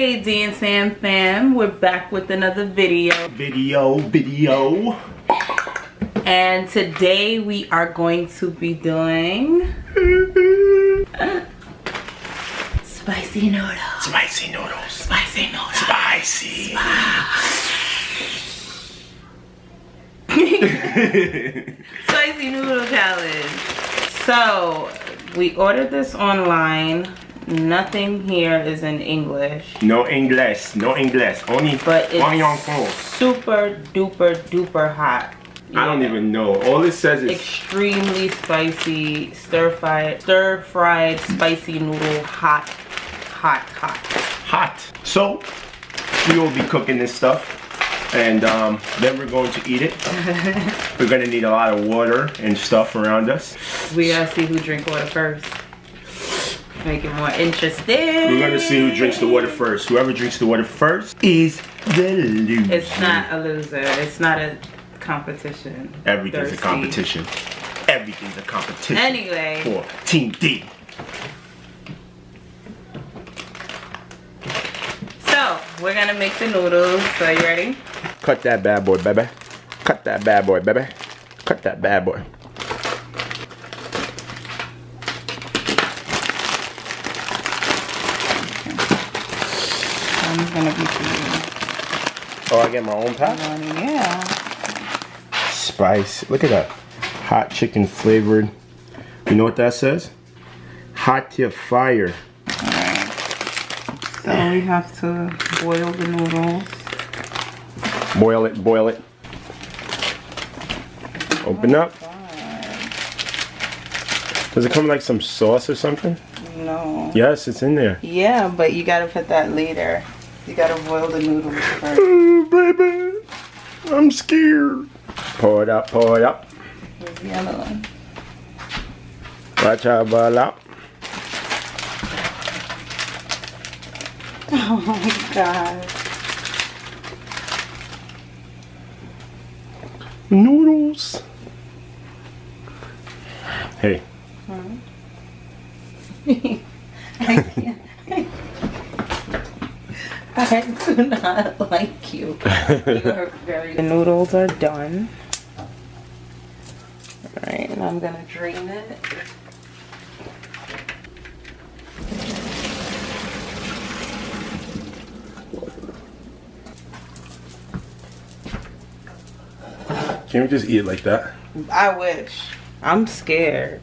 Hey D and Sam fam, we're back with another video. Video, video. And today we are going to be doing spicy noodles. Spicy noodles. Spicy noodles. Spicy. Spicy noodle challenge. So we ordered this online. Nothing here is in English. No English. No English. Only But it's super duper duper hot. I don't even know. All it says is extremely spicy stir fried stir fried spicy noodle hot hot hot hot. So we will be cooking this stuff. And um, then we're going to eat it. we're gonna need a lot of water and stuff around us. we gotta see who drink water first make it more interesting We're gonna see who drinks the water first. Whoever drinks the water first is the loser. it's not a loser it's not a competition Everything's Thirsty. a competition. Everything's a competition. anyway For Team D. so we're gonna make the noodles so you ready Cut that bad boy, baby. Cut that bad boy, baby. Cut that bad boy. i'm gonna be doing Oh, I get my own pack? yeah Spice. Look at that. Hot chicken flavored. You know what that says? Hot to fire. Alright. so we have to boil the noodles Boil it, boil it. Open up. Does it come like some sauce or something? no Yes, it's in there. Yeah, but you gotta put that later. You gotta boil the noodles first. Oh, baby. I'm scared. Pour it up, pour it up. Here's the other one. Watch out, boil up. Oh my god. Noodles. Hey, I can't. I do not like you. You are very. The noodles are done. Alright, and I'm gonna drain it. can't we just eat it like that? I wish. I'm scared.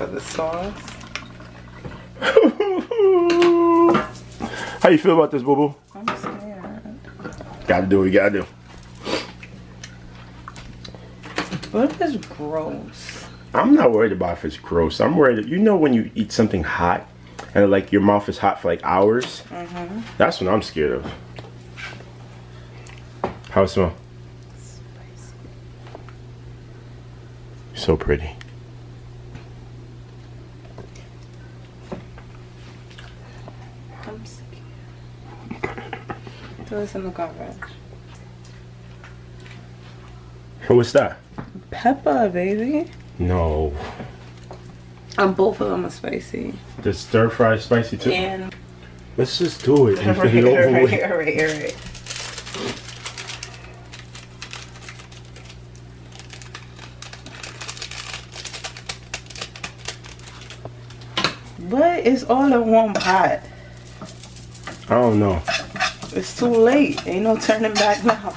For the sauce. How you feel about this, boo boo? I'm scared. Gotta do what you gotta do. What if it's gross? I'm not worried about if it's gross. I'm worried. You know when you eat something hot and like your mouth is hot for like hours. Mm-hmm. That's what I'm scared of. How it smell? So pretty. I'm scared. Throw this in the garbage. What's that? Pepper, baby. No. And both of them are spicy. The stir fry spicy too. And Let's just do it and right, get it over right, with. right, right, right. But it's all in one pot. I don't know. It's too late. Ain't no turning back now.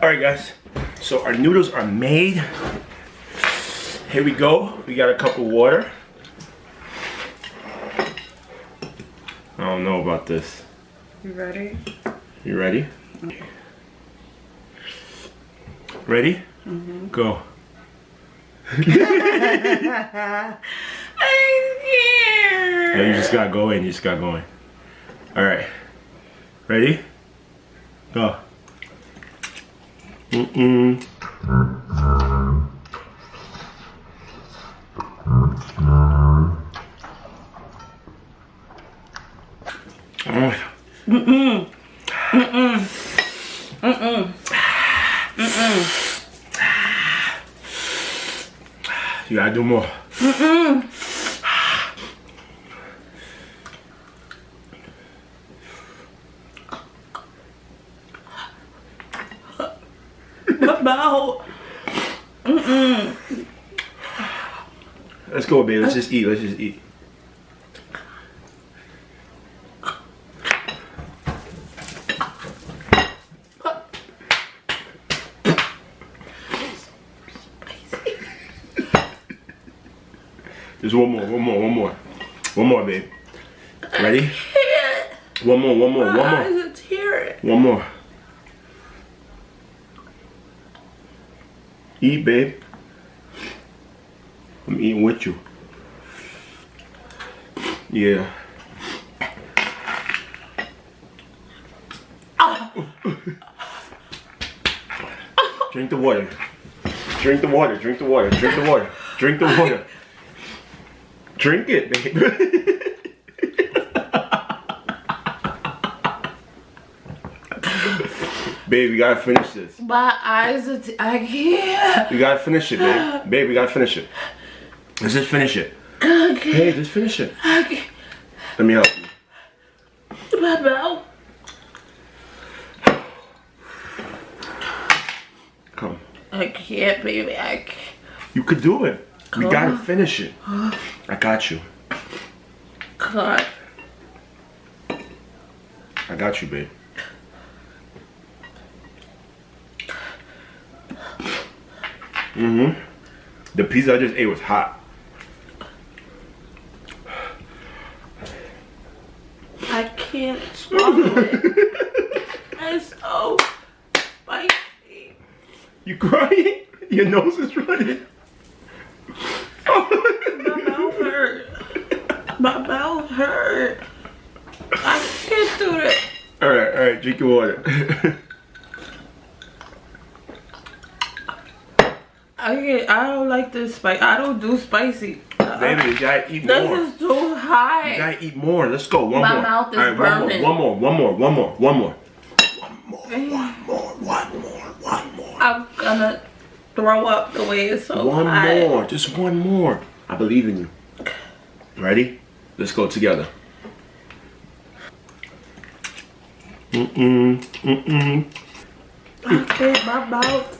All right, guys. So our noodles are made. Here we go. We got a cup of water. Don't know about this. You ready? You ready? Ready? Mm-hmm. Go. I'm. Yeah, you just got going. You just got going. All right. Ready? Go. Mm-mm. You gotta do more. Mm-mm. About. Mm-mm. Let's go, babe. Let's just eat. Let's just eat. Just one more, one more, one more. One more, babe. Ready? One more, one more, one more. eyes are tearing. One more. Eat, babe. I'm eating with you. Yeah. Drink the water. Drink the water. Drink the water. Drink the water. Drink the water. Drink it, babe. babe, we gotta finish this. My eyes are. T- I can't. We gotta finish it, babe. Babe, we gotta finish it. Let's just finish it. Okay. Hey, just finish it. Can't. Let me help you. My mouth. Come. I can't, baby. I can't. You could do it. We gotta finish it. I got you. God. I got you, babe. Mm-hmm. The pizza I just ate was hot. I can't swallow it. It's so spicy. You crying? Your nose is running. My mouth hurt. My mouth hurt. I can't do this. all right, all right. Drink your water. I can't, I don't like this spice. I don't do spicy. Baby, you gotta eat This more. is too high. You gotta eat more. Let's go. One My more. mouth is All right, burning. One more. One more. One more. One more. One more. One more. One more. One more. I'm gonna throw up the way it's so One hot. more. Just one more. I believe in you. Ready? Let's go together. Mm-mm. Mm-mm. I my mouth.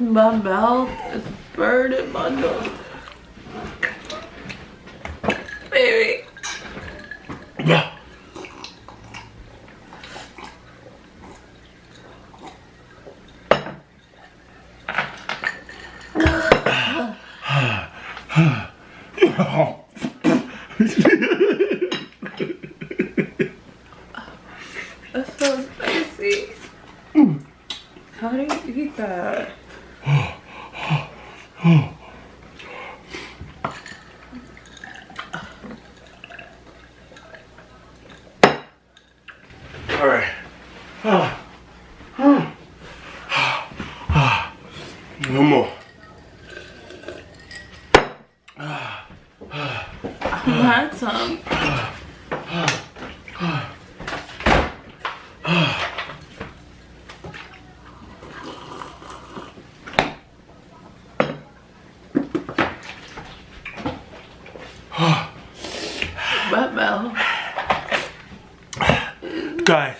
My mouth is burning my nose. Baby. Yeah. That's so spicy. How do that? All right. One more. My tongue. My mouth. Guys.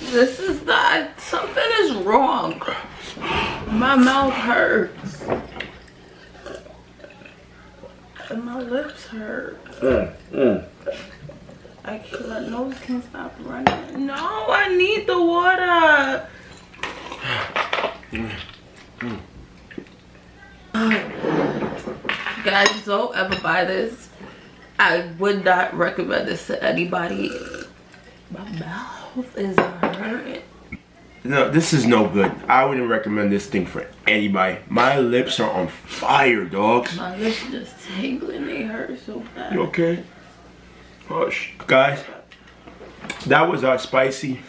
This is not. Something is wrong. My mouth hurts. And my lips hurt. Mm, mm. I can't, my nose can't stop running. No, I need the water. Guys, don't ever buy this. I would not recommend this to anybody. My mouth is hurting. no, this is no good. I wouldn't recommend this thing for anybody. My lips are on fire, dogs. My lips just tingling. They hurt so bad. You okay? Hush. Guys, that was our spicy.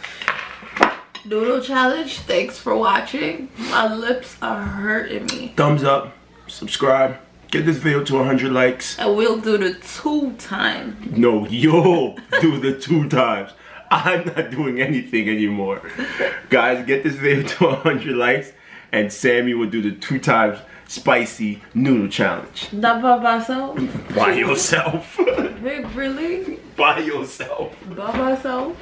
Noodle challenge. Thanks for watching. My lips are hurting me. Thumbs up, subscribe, get this video to 100 likes. And we'll do the two time. No, you'll do the two times. I'm not doing anything anymore. Guys, get this video to 100 likes and Sammy will do the two times spicy noodle challenge. That by myself? By yourself. Wait, really? By yourself. By myself?